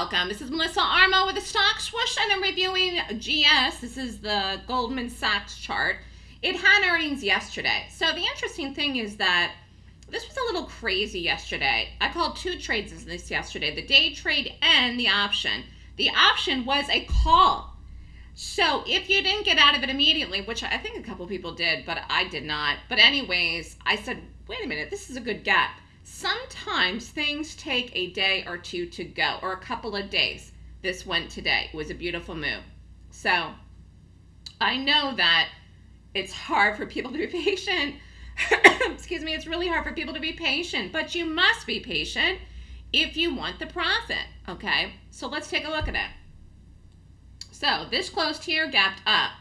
welcome. This is Melissa Armo with the Stock Swoosh, and I'm reviewing GS. This is the Goldman Sachs chart. It had earnings yesterday. So the interesting thing is that this was a little crazy yesterday. I called two trades in this yesterday, the day trade and the option. The option was a call. So if you didn't get out of it immediately, which I think a couple people did, but I did not. But anyways, I said, wait a minute, this is a good gap sometimes things take a day or two to go or a couple of days. This went today. It was a beautiful move. So I know that it's hard for people to be patient. Excuse me, it's really hard for people to be patient, but you must be patient if you want the profit, okay? So let's take a look at it. So this closed here, gapped up.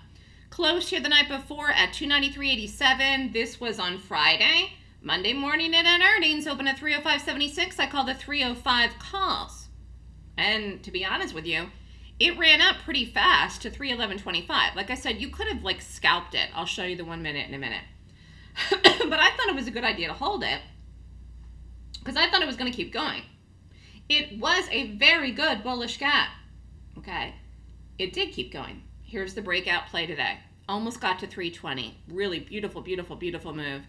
Closed here the night before at 293.87. This was on Friday. Monday morning at an earnings, open at 305.76. I call the 305 calls. And to be honest with you, it ran up pretty fast to 311.25. Like I said, you could have like scalped it. I'll show you the one minute in a minute. but I thought it was a good idea to hold it because I thought it was going to keep going. It was a very good bullish gap. Okay. It did keep going. Here's the breakout play today. Almost got to 320. Really beautiful, beautiful, beautiful move.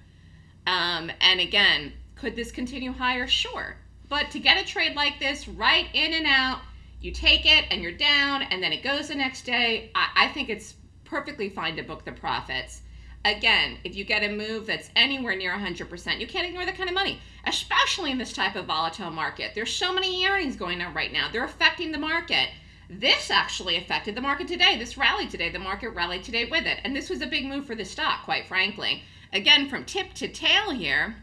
Um, and again, could this continue higher? Sure. But to get a trade like this right in and out, you take it and you're down and then it goes the next day, I, I think it's perfectly fine to book the profits. Again, if you get a move that's anywhere near 100%, you can't ignore that kind of money, especially in this type of volatile market. There's so many earnings going on right now. They're affecting the market. This actually affected the market today. This rally today, the market rallied today with it. And this was a big move for the stock, quite frankly. Again, from tip to tail here,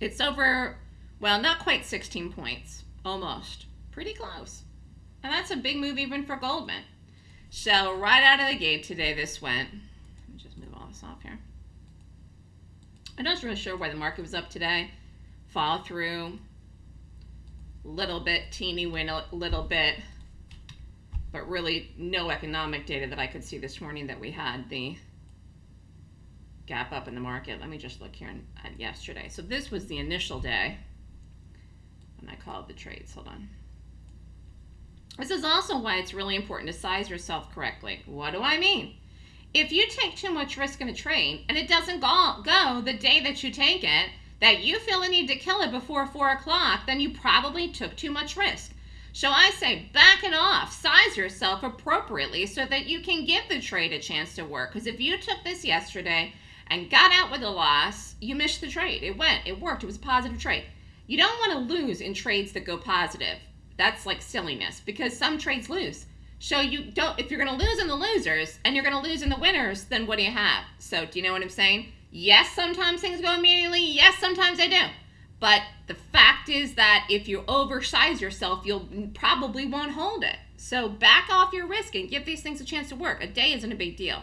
it's over, well, not quite 16 points, almost. Pretty close. And that's a big move even for Goldman. So right out of the gate today, this went. Let me just move all this off here. I'm not really sure why the market was up today. Fall through, little bit, teeny win a little bit, but really no economic data that I could see this morning that we had. The gap up in the market. Let me just look here at yesterday. So this was the initial day when I called the trades. Hold on. This is also why it's really important to size yourself correctly. What do I mean? If you take too much risk in a trade and it doesn't go, go the day that you take it, that you feel the need to kill it before 4 o'clock, then you probably took too much risk. So I say back it off, size yourself appropriately so that you can give the trade a chance to work. Because if you took this yesterday and got out with a loss, you missed the trade. It went, it worked, it was a positive trade. You don't want to lose in trades that go positive. That's like silliness because some trades lose. So you don't, if you're going to lose in the losers and you're going to lose in the winners, then what do you have? So do you know what I'm saying? Yes, sometimes things go immediately. Yes, sometimes they do. But the fact is that if you oversize yourself, you'll probably won't hold it. So back off your risk and give these things a chance to work. A day isn't a big deal.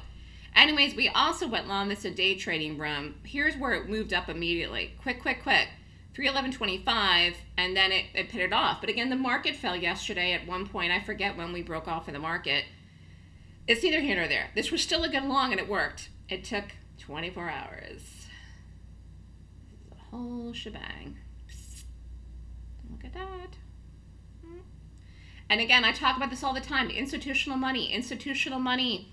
Anyways, we also went long this a day trading room. Here's where it moved up immediately. Quick, quick, quick. 311.25 and then it, it pitted off. But again, the market fell yesterday at one point. I forget when we broke off in the market. It's neither here nor there. This was still a good long and it worked. It took 24 hours. The whole shebang. Look at that. Hmm. And again, I talk about this all the time. Institutional money, institutional money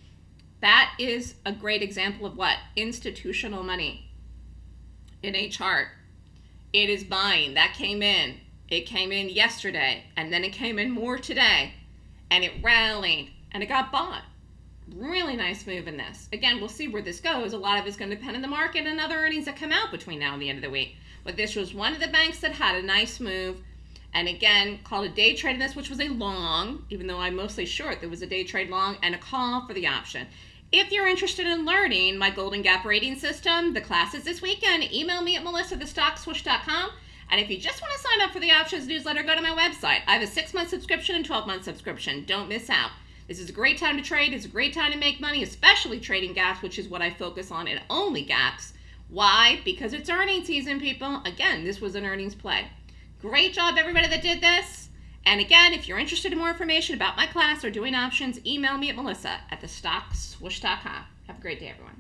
that is a great example of what? Institutional money in a chart. It is buying. That came in. It came in yesterday, and then it came in more today, and it rallied, and it got bought. Really nice move in this. Again, we'll see where this goes. A lot of it's going to depend on the market and other earnings that come out between now and the end of the week. But this was one of the banks that had a nice move. And again, called a day trade in this, which was a long, even though I'm mostly short, there was a day trade long and a call for the option. If you're interested in learning my Golden Gap rating system, the classes this weekend. Email me at melissa@thestockswoosh.com. And if you just want to sign up for the options newsletter, go to my website. I have a six month subscription and 12 month subscription. Don't miss out. This is a great time to trade. It's a great time to make money, especially trading gaps, which is what I focus on and only gaps. Why? Because it's earnings season, people. Again, this was an earnings play. Great job, everybody that did this. And again, if you're interested in more information about my class or doing options, email me at melissa at thestockswoosh.com. Have a great day, everyone.